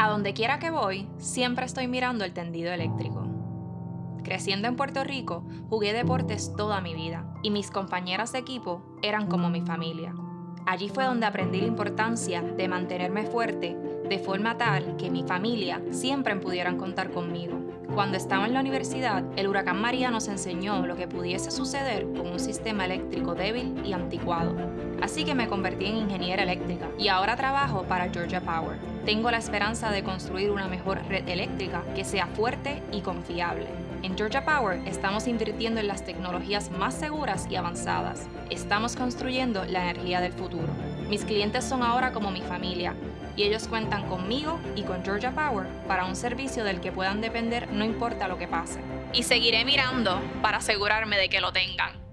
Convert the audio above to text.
A donde quiera que voy, siempre estoy mirando el tendido eléctrico. Creciendo en Puerto Rico, jugué deportes toda mi vida y mis compañeras de equipo eran como mi familia. Allí fue donde aprendí la importancia de mantenerme fuerte de forma tal que mi familia siempre pudieran contar conmigo. Cuando estaba en la universidad, el huracán María nos enseñó lo que pudiese suceder con un sistema eléctrico débil y anticuado. Así que me convertí en ingeniera eléctrica y ahora trabajo para Georgia Power. Tengo la esperanza de construir una mejor red eléctrica que sea fuerte y confiable. En Georgia Power estamos invirtiendo en las tecnologías más seguras y avanzadas. Estamos construyendo la energía del futuro. Mis clientes son ahora como mi familia y ellos cuentan conmigo y con Georgia Power para un servicio del que puedan depender no importa lo que pase. Y seguiré mirando para asegurarme de que lo tengan.